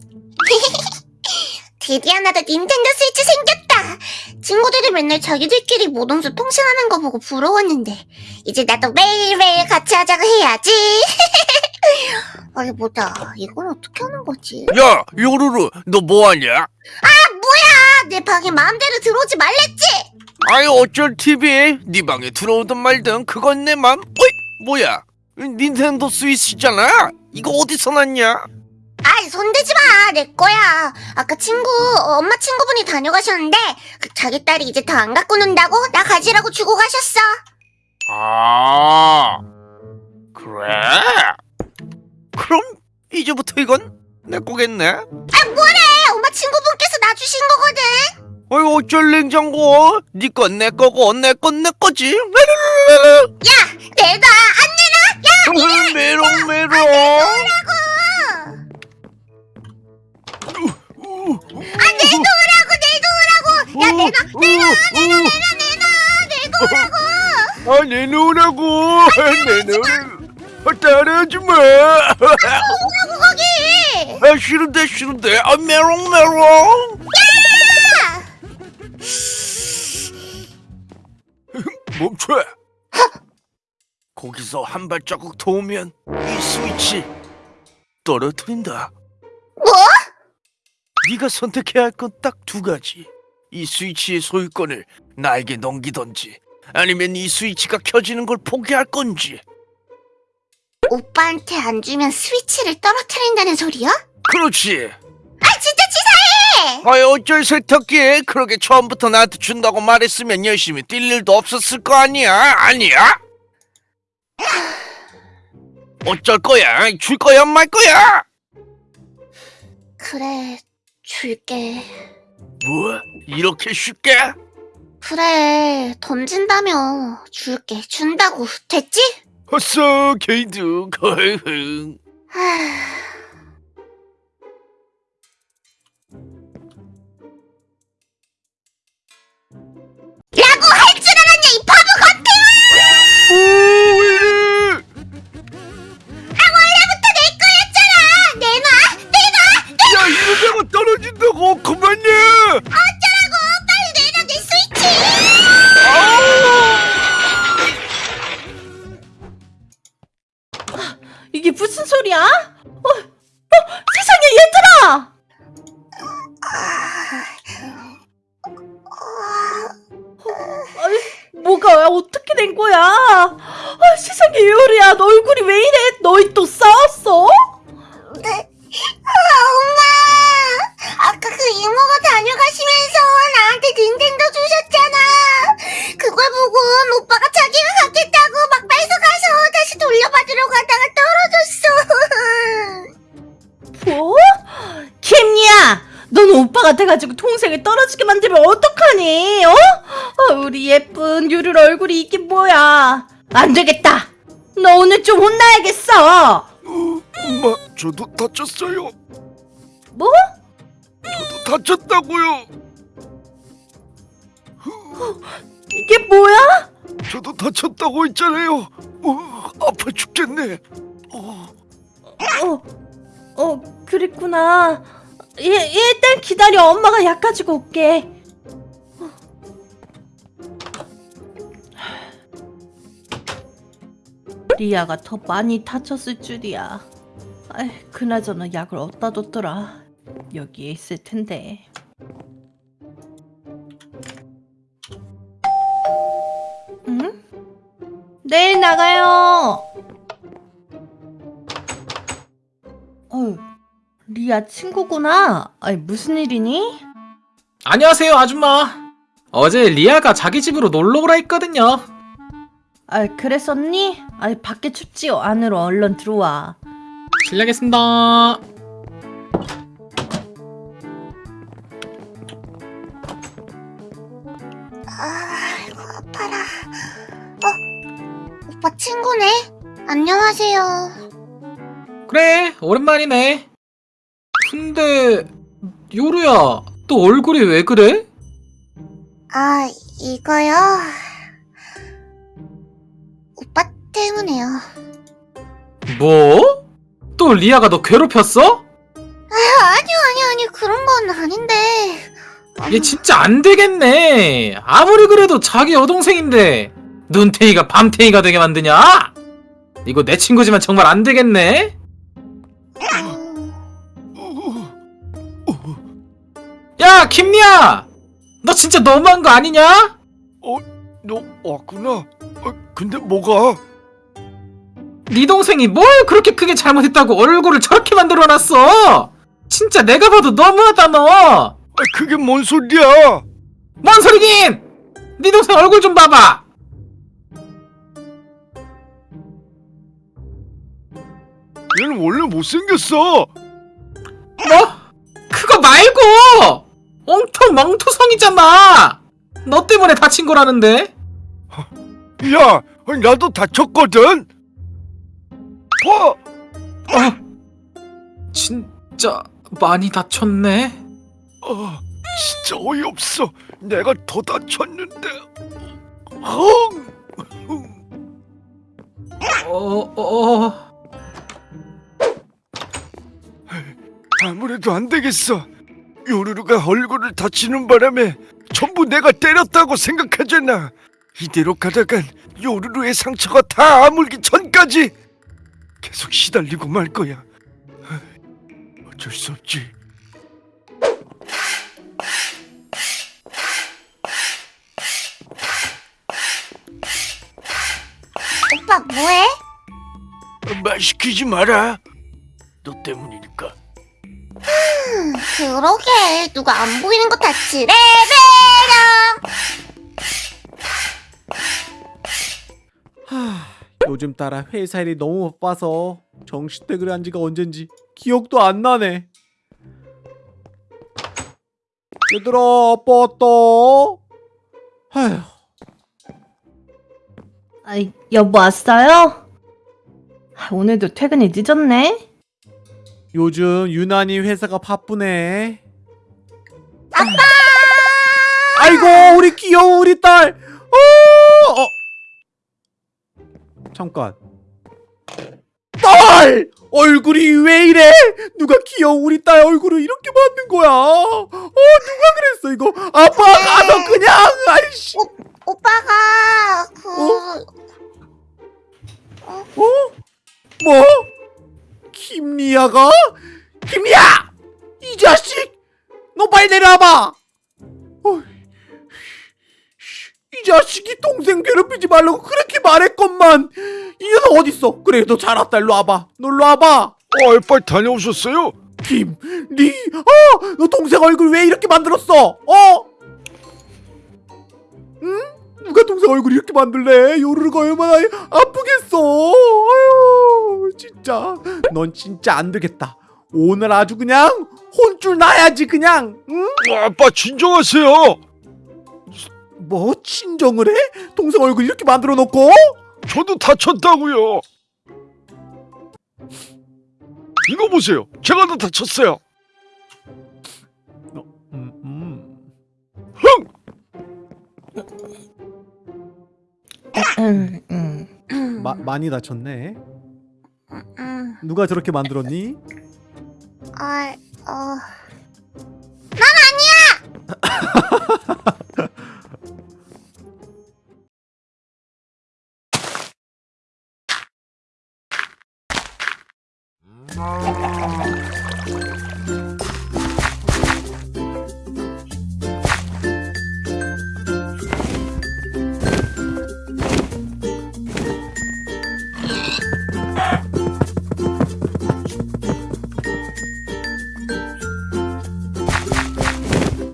드디어 나도 닌텐도 스위치 생겼다. 친구들이 맨날 자기들끼리 모동수 통신하는 거 보고 부러웠는데 이제 나도 매일매일 같이 하자고 해야지. 어디 보자. 이건 어떻게 하는 거지? 야, 요루루, 너 뭐하냐? 아, 내 방에 마음대로 들어오지 말랬지. 아이 어쩔 TV? 네 방에 들어오든 말든 그건 내 맘. 어이, 뭐야? 닌텐도 스위치잖아. 이거 어디서 났냐? 아이 손대지 마. 내 거야. 아까 친구 어, 엄마 친구분이 다녀가셨는데 그 자기 딸이 이제 더 안 갖고 논다고 나 가지라고 주고 가셨어. 아, 그래? 그럼 이제부터 이건 내 거겠네. 아 뭐래? 엄마 친구분께서 나 주신 거거든. 어이 어쩔 냉장고? 네 건 내 거고 내 건 내 거지. 야, 내놔. 안 내놔. 야, 메롱 메롱. 내놓으라고. 야, 내놔, 내놔, 내놔, 내놔, 내놔, 내놓으라고. 아 내놓으라고. 내놓으라고. 아, 따라하지 마. 내놓으라고 거기. 아 싫은데 싫은데. 아 메롱 메롱. 야! 멈춰! 거기서 한 발자국 더 오면 이 스위치 떨어뜨린다. 뭐? 네가 선택해야 할 건 딱 두 가지. 이 스위치의 소유권을 나에게 넘기던지 아니면 이 스위치가 켜지는 걸 포기할 건지. 오빠한테 안 주면 스위치를 떨어뜨린다는 소리야? 그렇지. 아, 진짜 치사해. 아이 어쩔 세탁기 그렇게 처음부터 나한테 준다고 말했으면 열심히 뛸 일도 없었을 거 아니야? 아니야? 어쩔 거야? 줄 거야 말 거야? 그래, 줄게. 뭐? 이렇게 쉽게? 그래, 던진다며. 줄게. 준다고. 됐지? 게이드 거흥 하... 세상에 요리야, 너 얼굴이 왜 이래? 너희 또 싸웠어? 네. 아, 엄마! 아까 그 이모가 다녀가시면서 나한테 닌텐도 주셨잖아! 그걸 보고 오빠가 자기가 갖겠다고 막 뺏어가서 다시 돌려받으러 가다가 떨어졌어! 뭐? 김이야, 넌 오빠가 돼가지고 동생을 떨어지게 만들면 어떡하니? 어? 아, 우리 예쁜 유를 얼굴이 이게 뭐야? 안 되겠다. 너 오늘 좀 혼나야겠어. 엄마 저도 다쳤어요 뭐? 저도 다쳤다고요 이게 뭐야? 저도 다쳤다고 했잖아요 어, 아파 죽겠네 어. 어, 어, 그랬구나. 예, 일단 기다려. 엄마가 약 가지고 올게. 리아가 더 많이 다쳤을 줄이야. 아이, 그나저나 약을 어디다 뒀더라. 여기에 있을 텐데. 응? 내일 나가요. 어, 리아 친구구나. 아니 무슨 일이니? 안녕하세요 아줌마 어제 리아가 자기 집으로 놀러 오라 했거든요 아 그랬었니? 아 밖에 춥지요. 안으로 얼른 들어와. 실례하겠습니다 아이고, 아파라. 어? 오빠 친구네? 안녕하세요. 그래 오랜만이네 근데 요루야 너 얼굴이 왜 그래? 아, 이거요? 오빠 때문에요. 뭐? 또 리아가 너 괴롭혔어? 아, 아니요, 그런 건 아닌데. 얘 진짜 안 되겠네. 아무리 그래도 자기 여동생인데 눈탱이가 밤탱이가 되게 만드냐? 이거 내 친구지만 정말 안 되겠네. 야 김리야, 너 진짜 너무한 거 아니냐? 너 왔구나. 어, 근데 뭐가? 네 동생이 뭘 그렇게 크게 잘못했다고 얼굴을 저렇게 만들어놨어? 진짜 내가 봐도 너무하다 너. 아, 그게 뭔 소리야? 뭔 소리긴? 네 동생 얼굴 좀 봐봐. 얘는 원래 못생겼어. 뭐? 그거 말고 엉터 멍투성이잖아. 너 때문에 다친 거라는데. 야, 나도 다쳤거든. 봐. 어, 진짜 많이 다쳤네. 아, 진짜 어이없어. 내가 더 다쳤는데. 헝! 어, 어, 아무래도 안 되겠어. 요루루가 얼굴을 다치는 바람에 전부 내가 때렸다고 생각하잖아. 이대로 가다간 요루루의 상처가 다 아물기 전까지 계속 시달리고 말 거야. 어쩔 수 없지. 오빠 뭐해? 말 시키지 마라. 너 때문이니까. 그러게 누가 안 보이는 거 다치래래랑. 요즘 따라 회사 일이 너무 바빠서 정시퇴근을 한 지가 언젠지 기억도 안 나네. 얘들아, 아빠 왔다. 아휴, 아, 여보 왔어요? 아, 오늘도 퇴근이 늦었네. 요즘 유난히 회사가 바쁘네. 아빠! 아이고, 우리 귀여운 우리 딸. 어, 어. 잠깐. 딸! 얼굴이 왜 이래? 누가 귀여운 우리 딸 얼굴을 이렇게 만든 거야? 어, 누가 그랬어 이거? 아빠 가서 그냥 아이씨. 오빠가 그 어? 뭐? 김리아가? 김리아! 이 자식! 너 빨리 내려와봐! 자식이 동생 괴롭히지 말라고 그렇게 말했건만 이 녀석 어딨어? 그래 너 잘 왔다 일로 와봐 너 일로 와봐 어, 빨리 다녀오셨어요? 김, 리, 어! 너 동생 얼굴 왜 이렇게 만들었어? 어? 응? 누가 동생 얼굴 이렇게 만들래? 요르르가 얼마나 아프겠어. 아유, 진짜. 넌 진짜 안 되겠다. 오늘 아주 그냥 혼쭐 나야지 그냥. 응? 어, 아빠 진정하세요. 뭐 친정을 해? 동생 얼굴 이렇게 만들어 놓고? 저도 다쳤다고요. 이거 보세요. 제가 더 다쳤어요. 음, 음. 흥! 음, 음. 마, 많이 다쳤네. 음, 누가 저렇게 만들었니? 아, 어. 난 아니야. No.